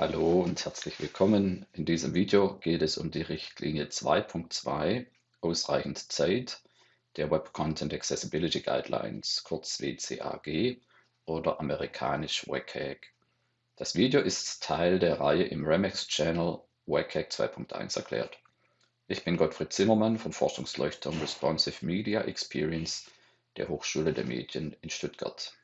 Hallo und herzlich willkommen. In diesem Video geht es um die Richtlinie 2.2 Ausreichend Zeit der Web Content Accessibility Guidelines, kurz WCAG oder amerikanisch WCAG. Das Video ist Teil der Reihe im Remix Channel WCAG 2.1 erklärt. Ich bin Gottfried Zimmermann vom Forschungsleuchtturm Responsive Media Experience der Hochschule der Medien in Stuttgart.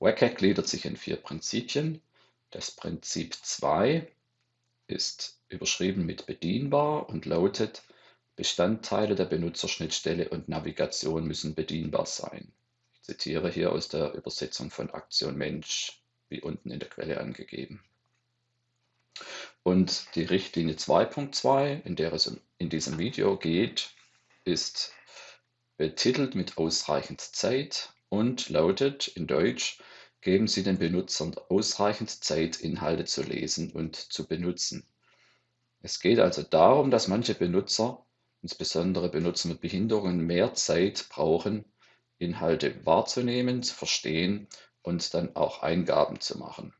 WCAG gliedert sich in vier Prinzipien. Das Prinzip 2 ist überschrieben mit bedienbar und lautet, Bestandteile der Benutzerschnittstelle und Navigation müssen bedienbar sein. Ich zitiere hier aus der Übersetzung von Aktion Mensch, wie unten in der Quelle angegeben. Und die Richtlinie 2.2, in der es in diesem Video geht, ist betitelt mit ausreichend Zeit und lautet in Deutsch, geben Sie den Benutzern ausreichend Zeit, Inhalte zu lesen und zu benutzen. Es geht also darum, dass manche Benutzer, insbesondere Benutzer mit Behinderungen, mehr Zeit brauchen, Inhalte wahrzunehmen, zu verstehen und dann auch Eingaben zu machen.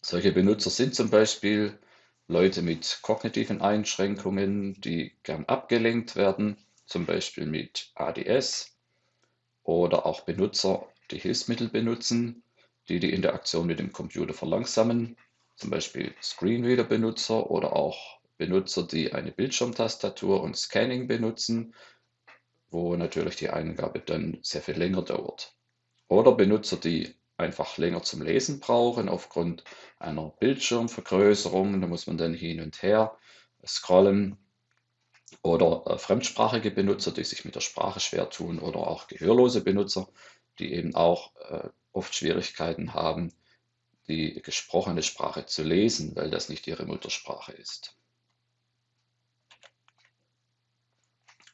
Solche Benutzer sind zum Beispiel Leute mit kognitiven Einschränkungen, die gern abgelenkt werden, zum Beispiel mit ADS, oder auch Benutzer, die Hilfsmittel benutzen, die die Interaktion mit dem Computer verlangsamen, zum Beispiel Screenreader-Benutzer oder auch Benutzer, die eine Bildschirmtastatur und Scanning benutzen, wo natürlich die Eingabe dann sehr viel länger dauert. Oder Benutzer, die einfach länger zum Lesen brauchen aufgrund einer Bildschirmvergrößerung. Da muss man dann hin und her scrollen oder äh, fremdsprachige Benutzer, die sich mit der Sprache schwer tun oder auch gehörlose Benutzer, die eben auch äh, oft Schwierigkeiten haben, die gesprochene Sprache zu lesen, weil das nicht ihre Muttersprache ist.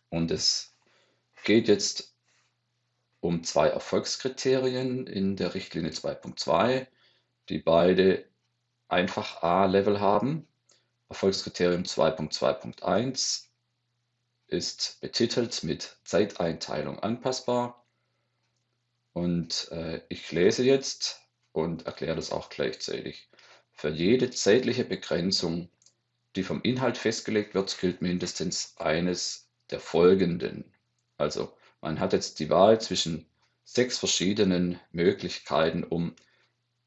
Und es geht jetzt um zwei Erfolgskriterien in der Richtlinie 2.2, die beide einfach A-Level haben. Erfolgskriterium 2.2.1 ist betitelt mit Zeiteinteilung anpassbar. Und äh, ich lese jetzt und erkläre das auch gleichzeitig. Für jede zeitliche Begrenzung, die vom Inhalt festgelegt wird, gilt mindestens eines der folgenden. Also man hat jetzt die Wahl zwischen sechs verschiedenen Möglichkeiten, um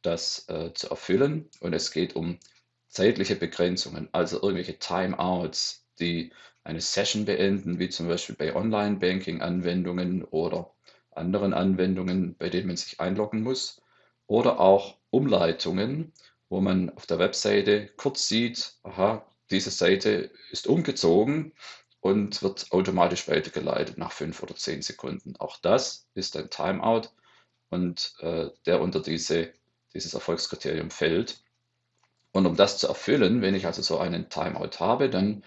das äh, zu erfüllen. Und es geht um zeitliche Begrenzungen, also irgendwelche Timeouts, die eine Session beenden, wie zum Beispiel bei Online-Banking-Anwendungen oder anderen Anwendungen, bei denen man sich einloggen muss. Oder auch Umleitungen, wo man auf der Webseite kurz sieht, aha, diese Seite ist umgezogen und wird automatisch weitergeleitet nach fünf oder zehn Sekunden. Auch das ist ein Timeout und äh, der unter diese, dieses Erfolgskriterium fällt. Und um das zu erfüllen, wenn ich also so einen Timeout habe, dann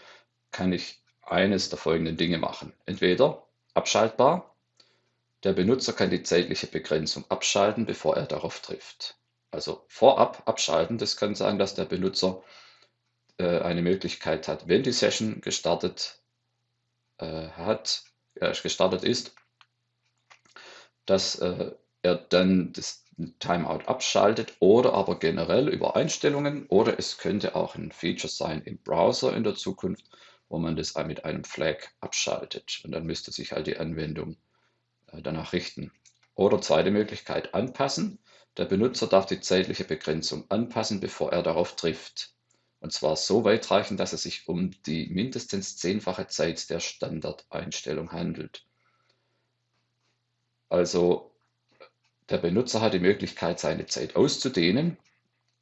kann ich eines der folgenden Dinge machen. Entweder abschaltbar, der Benutzer kann die zeitliche Begrenzung abschalten, bevor er darauf trifft. Also vorab abschalten, das kann sein, dass der Benutzer äh, eine Möglichkeit hat, wenn die Session gestartet äh, hat, äh, gestartet ist, dass äh, er dann das Timeout abschaltet oder aber generell über Einstellungen oder es könnte auch ein Feature sein im Browser in der Zukunft, wo man das mit einem Flag abschaltet. Und dann müsste sich halt die Anwendung äh, danach richten. Oder zweite Möglichkeit, anpassen. Der Benutzer darf die zeitliche Begrenzung anpassen, bevor er darauf trifft. Und zwar so weitreichend, dass es sich um die mindestens zehnfache Zeit der Standardeinstellung handelt. Also der Benutzer hat die Möglichkeit, seine Zeit auszudehnen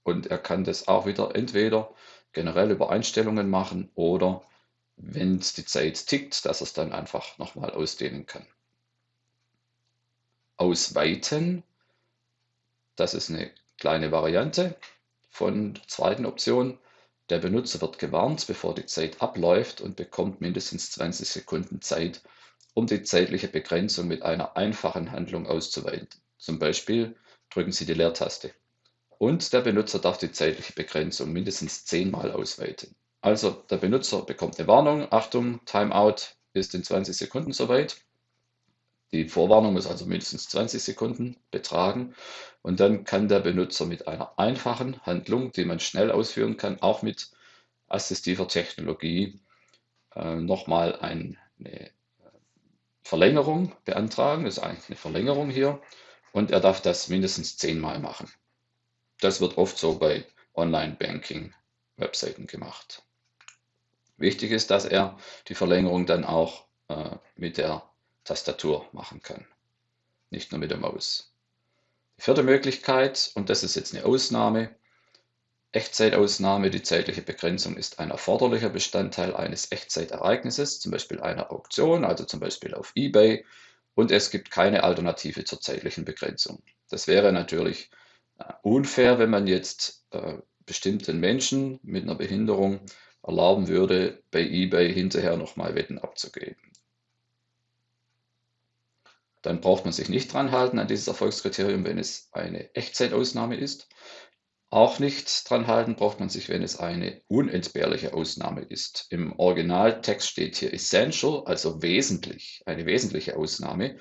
und er kann das auch wieder entweder generell über Einstellungen machen oder wenn es die Zeit tickt, dass es dann einfach nochmal ausdehnen kann. Ausweiten, das ist eine kleine Variante von der zweiten Option. Der Benutzer wird gewarnt, bevor die Zeit abläuft und bekommt mindestens 20 Sekunden Zeit, um die zeitliche Begrenzung mit einer einfachen Handlung auszuweiten. Zum Beispiel drücken Sie die Leertaste. Und der Benutzer darf die zeitliche Begrenzung mindestens zehnmal ausweiten. Also der Benutzer bekommt eine Warnung, Achtung, Timeout ist in 20 Sekunden soweit. Die Vorwarnung muss also mindestens 20 Sekunden betragen und dann kann der Benutzer mit einer einfachen Handlung, die man schnell ausführen kann, auch mit assistiver Technologie, äh, nochmal eine Verlängerung beantragen. Das ist eigentlich eine Verlängerung hier und er darf das mindestens zehnmal machen. Das wird oft so bei Online-Banking-Webseiten gemacht. Wichtig ist, dass er die Verlängerung dann auch äh, mit der Tastatur machen kann, nicht nur mit der Maus. Die vierte Möglichkeit, und das ist jetzt eine Ausnahme, Echtzeitausnahme, die zeitliche Begrenzung ist ein erforderlicher Bestandteil eines Echtzeitereignisses, zum Beispiel einer Auktion, also zum Beispiel auf eBay, und es gibt keine Alternative zur zeitlichen Begrenzung. Das wäre natürlich äh, unfair, wenn man jetzt äh, bestimmten Menschen mit einer Behinderung erlauben würde, bei eBay hinterher nochmal Wetten abzugeben. Dann braucht man sich nicht dran halten an dieses Erfolgskriterium, wenn es eine Echtzeitausnahme ist. Auch nicht dran halten braucht man sich, wenn es eine unentbehrliche Ausnahme ist. Im Originaltext steht hier essential, also wesentlich, eine wesentliche Ausnahme.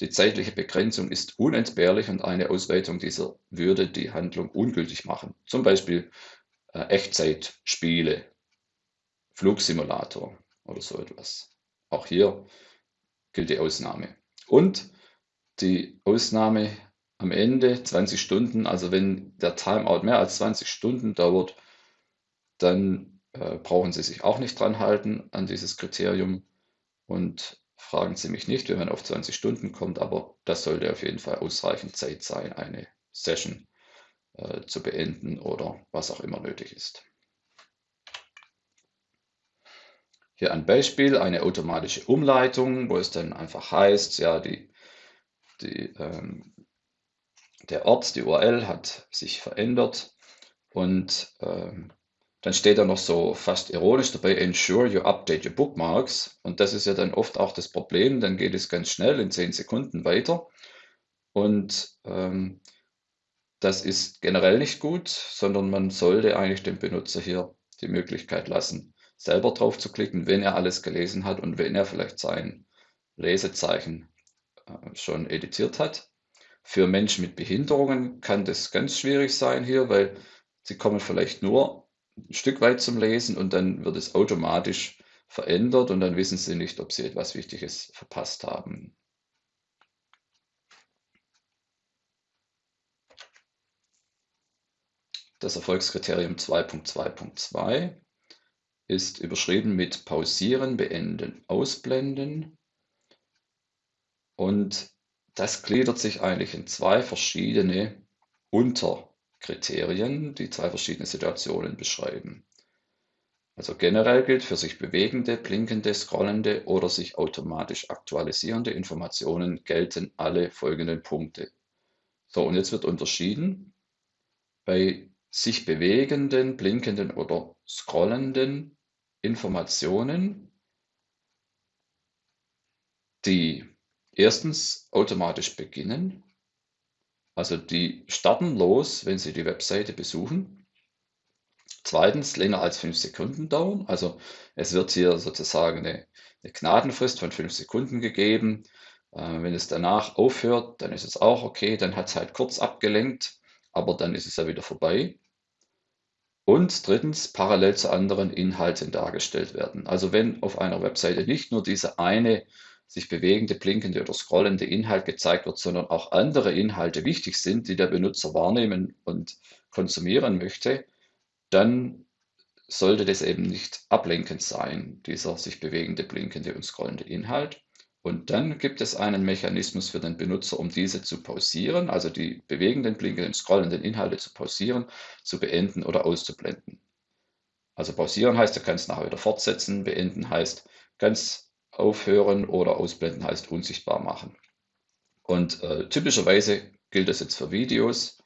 Die zeitliche Begrenzung ist unentbehrlich und eine Ausweitung dieser würde die Handlung ungültig machen. Zum Beispiel äh, Echtzeitspiele, Flugsimulator oder so etwas. Auch hier gilt die Ausnahme. Und die Ausnahme am Ende 20 Stunden, also wenn der Timeout mehr als 20 Stunden dauert, dann äh, brauchen Sie sich auch nicht dran halten an dieses Kriterium und fragen Sie mich nicht, wenn man auf 20 Stunden kommt, aber das sollte auf jeden Fall ausreichend Zeit sein, eine Session äh, zu beenden oder was auch immer nötig ist. Hier ein Beispiel, eine automatische Umleitung, wo es dann einfach heißt, ja, die, die, ähm, der Ort, die URL hat sich verändert und ähm, dann steht da noch so fast ironisch dabei, ensure you update your bookmarks. Und das ist ja dann oft auch das Problem, dann geht es ganz schnell in 10 Sekunden weiter. Und ähm, das ist generell nicht gut, sondern man sollte eigentlich dem Benutzer hier die Möglichkeit lassen, selber drauf zu klicken, wenn er alles gelesen hat und wenn er vielleicht sein Lesezeichen äh, schon editiert hat. Für Menschen mit Behinderungen kann das ganz schwierig sein hier, weil sie kommen vielleicht nur ein Stück weit zum Lesen und dann wird es automatisch verändert und dann wissen sie nicht, ob sie etwas Wichtiges verpasst haben. Das Erfolgskriterium 2.2.2 ist überschrieben mit Pausieren, Beenden, Ausblenden. Und das gliedert sich eigentlich in zwei verschiedene Unterkriterien, die zwei verschiedene Situationen beschreiben. Also generell gilt für sich bewegende, blinkende, scrollende oder sich automatisch aktualisierende Informationen gelten alle folgenden Punkte. So, und jetzt wird unterschieden. Bei sich bewegenden, blinkenden oder scrollenden Informationen, die erstens automatisch beginnen, also die starten los, wenn Sie die Webseite besuchen. Zweitens länger als fünf Sekunden dauern, also es wird hier sozusagen eine, eine Gnadenfrist von fünf Sekunden gegeben. Äh, wenn es danach aufhört, dann ist es auch okay, dann hat es halt kurz abgelenkt, aber dann ist es ja wieder vorbei. Und drittens parallel zu anderen Inhalten dargestellt werden. Also wenn auf einer Webseite nicht nur diese eine sich bewegende, blinkende oder scrollende Inhalt gezeigt wird, sondern auch andere Inhalte wichtig sind, die der Benutzer wahrnehmen und konsumieren möchte, dann sollte das eben nicht ablenkend sein, dieser sich bewegende, blinkende und scrollende Inhalt. Und dann gibt es einen Mechanismus für den Benutzer, um diese zu pausieren, also die bewegenden, blinkenden, scrollenden Inhalte zu pausieren, zu beenden oder auszublenden. Also pausieren heißt, er kann es nachher wieder fortsetzen, beenden heißt ganz aufhören oder ausblenden heißt unsichtbar machen. Und äh, typischerweise gilt das jetzt für Videos.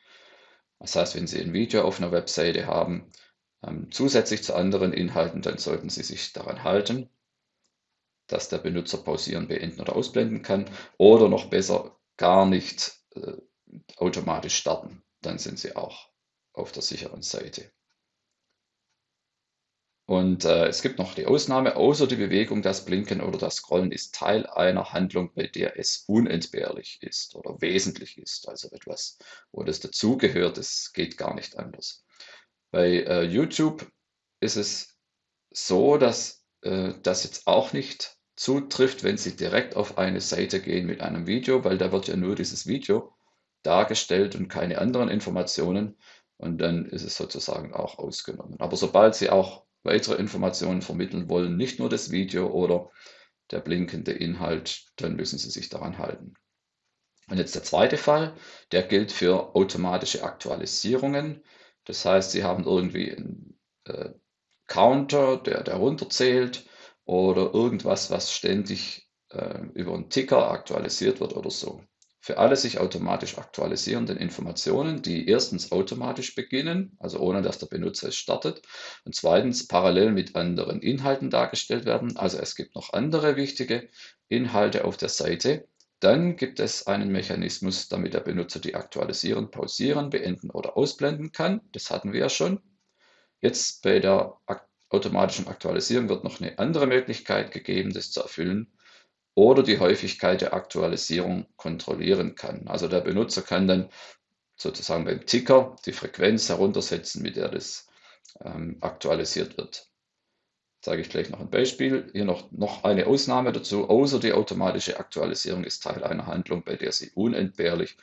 Das heißt, wenn Sie ein Video auf einer Webseite haben, ähm, zusätzlich zu anderen Inhalten, dann sollten Sie sich daran halten dass der Benutzer pausieren, beenden oder ausblenden kann oder noch besser gar nicht äh, automatisch starten. Dann sind Sie auch auf der sicheren Seite. Und äh, es gibt noch die Ausnahme, außer die Bewegung, das Blinken oder das Scrollen ist Teil einer Handlung, bei der es unentbehrlich ist oder wesentlich ist. Also etwas, wo das dazugehört, es geht gar nicht anders. Bei äh, YouTube ist es so, dass äh, das jetzt auch nicht zutrifft, wenn Sie direkt auf eine Seite gehen mit einem Video, weil da wird ja nur dieses Video dargestellt und keine anderen Informationen. Und dann ist es sozusagen auch ausgenommen. Aber sobald Sie auch weitere Informationen vermitteln wollen, nicht nur das Video oder der blinkende Inhalt, dann müssen Sie sich daran halten. Und jetzt der zweite Fall, der gilt für automatische Aktualisierungen. Das heißt, Sie haben irgendwie einen äh, Counter, der, der runterzählt oder irgendwas, was ständig äh, über einen Ticker aktualisiert wird oder so für alle sich automatisch aktualisierenden Informationen, die erstens automatisch beginnen, also ohne dass der Benutzer es startet, und zweitens parallel mit anderen Inhalten dargestellt werden. Also es gibt noch andere wichtige Inhalte auf der Seite. Dann gibt es einen Mechanismus, damit der Benutzer die aktualisieren, pausieren, beenden oder ausblenden kann. Das hatten wir ja schon. Jetzt bei der automatischen Aktualisierung wird noch eine andere Möglichkeit gegeben, das zu erfüllen oder die Häufigkeit der Aktualisierung kontrollieren kann. Also der Benutzer kann dann sozusagen beim Ticker die Frequenz heruntersetzen, mit der das ähm, aktualisiert wird. Zeige ich gleich noch ein Beispiel. Hier noch, noch eine Ausnahme dazu. Außer die automatische Aktualisierung ist Teil einer Handlung, bei der sie unentbehrlich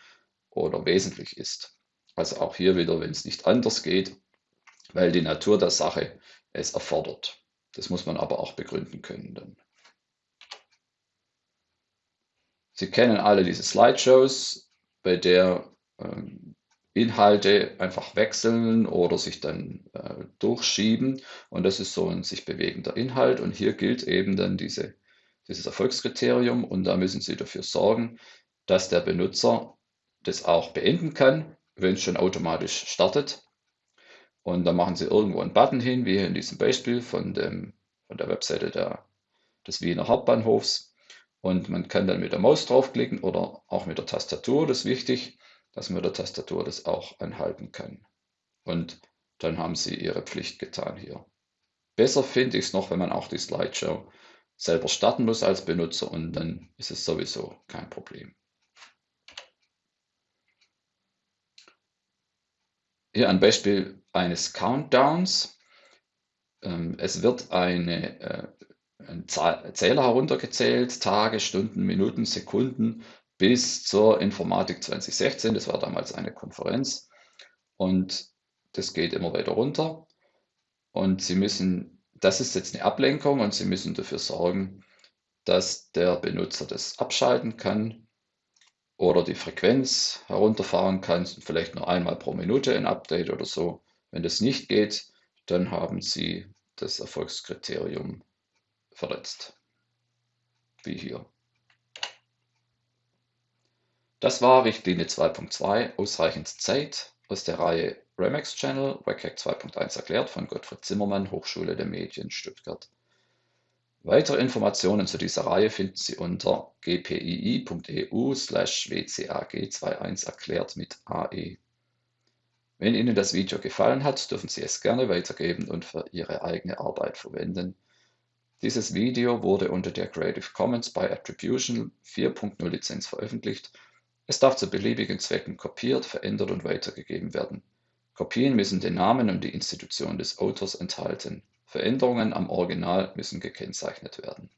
oder wesentlich ist. Also auch hier wieder, wenn es nicht anders geht, weil die Natur der Sache es erfordert. Das muss man aber auch begründen können dann. Sie kennen alle diese Slideshows, bei der ähm, Inhalte einfach wechseln oder sich dann äh, durchschieben. Und das ist so ein sich bewegender Inhalt. Und hier gilt eben dann diese, dieses Erfolgskriterium. Und da müssen Sie dafür sorgen, dass der Benutzer das auch beenden kann, wenn es schon automatisch startet. Und dann machen Sie irgendwo einen Button hin, wie hier in diesem Beispiel von, dem, von der Webseite der, des Wiener Hauptbahnhofs. Und man kann dann mit der Maus draufklicken oder auch mit der Tastatur. Das ist wichtig, dass man mit der Tastatur das auch anhalten kann. Und dann haben Sie Ihre Pflicht getan hier. Besser finde ich es noch, wenn man auch die Slideshow selber starten muss als Benutzer und dann ist es sowieso kein Problem. Hier ein Beispiel eines Countdowns. Ähm, es wird eine äh, ein Zähler heruntergezählt, Tage, Stunden, Minuten, Sekunden bis zur Informatik 2016. Das war damals eine Konferenz und das geht immer weiter runter. Und Sie müssen, das ist jetzt eine Ablenkung und Sie müssen dafür sorgen, dass der Benutzer das abschalten kann oder die Frequenz herunterfahren kann, vielleicht nur einmal pro Minute ein Update oder so. Wenn das nicht geht, dann haben Sie das Erfolgskriterium verletzt. Wie hier. Das war Richtlinie 2.2 ausreichend Zeit aus der Reihe Remax Channel WCAG 2.1 erklärt von Gottfried Zimmermann, Hochschule der Medien Stuttgart. Weitere Informationen zu dieser Reihe finden Sie unter gpii.eu slash wcag21 erklärt mit AE. Wenn Ihnen das Video gefallen hat, dürfen Sie es gerne weitergeben und für Ihre eigene Arbeit verwenden. Dieses Video wurde unter der Creative Commons by Attribution 4.0 Lizenz veröffentlicht. Es darf zu beliebigen Zwecken kopiert, verändert und weitergegeben werden. Kopien müssen den Namen und die Institution des Autors enthalten. Veränderungen am Original müssen gekennzeichnet werden